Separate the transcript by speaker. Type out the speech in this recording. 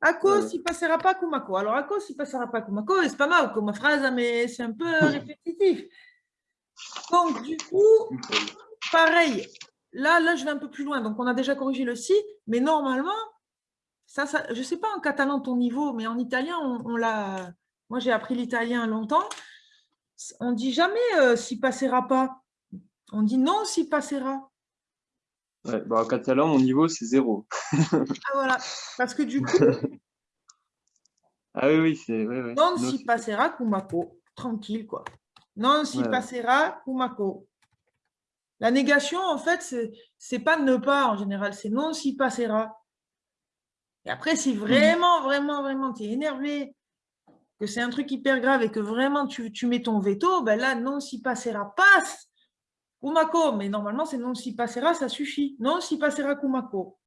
Speaker 1: Ako si passera pas Kumako. Alors, Ako si passera pas Kumako, c'est pas mal comme phrase, mais c'est un peu répétitif. Donc, du coup, pareil. Là, là, je vais un peu plus loin. Donc, on a déjà corrigé le si, mais normalement, ça, ça je ne sais pas en catalan ton niveau, mais en italien, on, l'a. Moi, j'ai appris l'italien longtemps. On dit jamais euh, si passera pas. On dit non si passera.
Speaker 2: Ouais, bah, en catalan, mon niveau, c'est zéro.
Speaker 1: Ah voilà, parce que du coup...
Speaker 2: ah oui, oui, c'est...
Speaker 1: non si passera Kumako, tranquille quoi. Non si passera Kumako. La négation, en fait, c'est pas ne pas en général, c'est non si passera. Et après, si mhm. vraiment, vraiment, vraiment, tu es énervé, que c'est un truc hyper grave et que vraiment tu, tu mets ton veto, ben là, non si passera passe Kumako, mais normalement, c'est non si passera, ça suffit. Non si passera Kumako.